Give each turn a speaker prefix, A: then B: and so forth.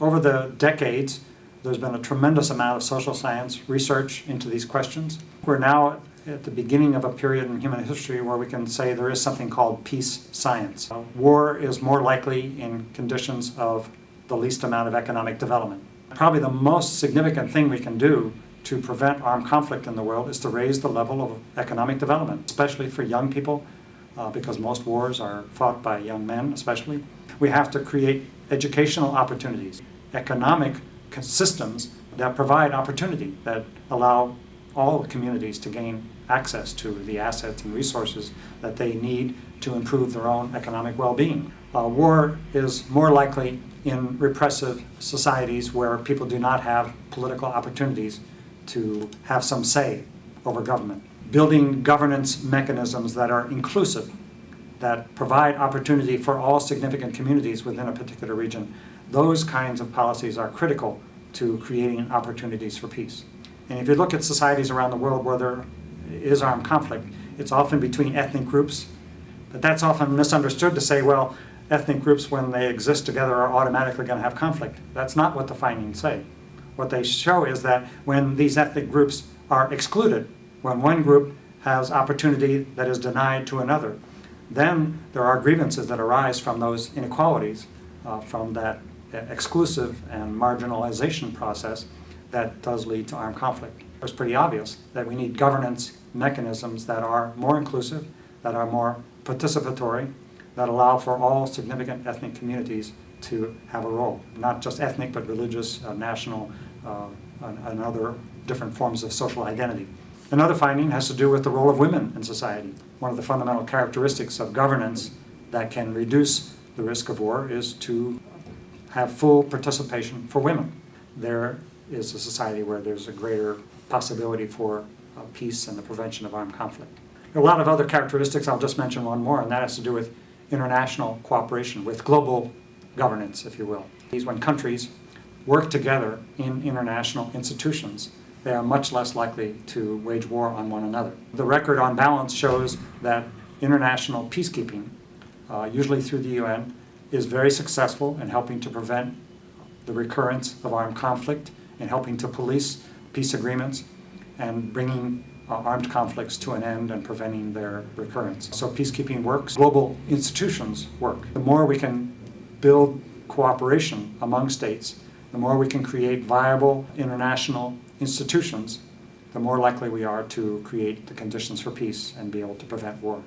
A: over the decades, there's been a tremendous amount of social science research into these questions. We're now at the beginning of a period in human history where we can say there is something called peace science. Uh, war is more likely in conditions of the least amount of economic development. Probably the most significant thing we can do to prevent armed conflict in the world is to raise the level of economic development, especially for young people, uh, because most wars are fought by young men especially. We have to create educational opportunities, economic systems that provide opportunity, that allow all communities to gain access to the assets and resources that they need to improve their own economic well-being. Uh, war is more likely in repressive societies where people do not have political opportunities to have some say over government. Building governance mechanisms that are inclusive, that provide opportunity for all significant communities within a particular region, those kinds of policies are critical to creating opportunities for peace. And if you look at societies around the world where there is armed conflict, it's often between ethnic groups, but that's often misunderstood to say, well, ethnic groups, when they exist together, are automatically going to have conflict. That's not what the findings say. What they show is that when these ethnic groups are excluded, when one group has opportunity that is denied to another, then there are grievances that arise from those inequalities, uh, from that exclusive and marginalization process that does lead to armed conflict. It's pretty obvious that we need governance mechanisms that are more inclusive, that are more participatory, that allow for all significant ethnic communities to have a role. Not just ethnic, but religious, uh, national, uh, and, and other different forms of social identity. Another finding has to do with the role of women in society. One of the fundamental characteristics of governance that can reduce the risk of war is to have full participation for women. There is a society where there's a greater possibility for uh, peace and the prevention of armed conflict. A lot of other characteristics, I'll just mention one more, and that has to do with international cooperation, with global governance, if you will. These when countries work together in international institutions, they are much less likely to wage war on one another. The record on balance shows that international peacekeeping, uh, usually through the UN, is very successful in helping to prevent the recurrence of armed conflict and helping to police peace agreements and bringing uh, armed conflicts to an end and preventing their recurrence. So peacekeeping works, global institutions work. The more we can build cooperation among states, the more we can create viable international institutions, the more likely we are to create the conditions for peace and be able to prevent war.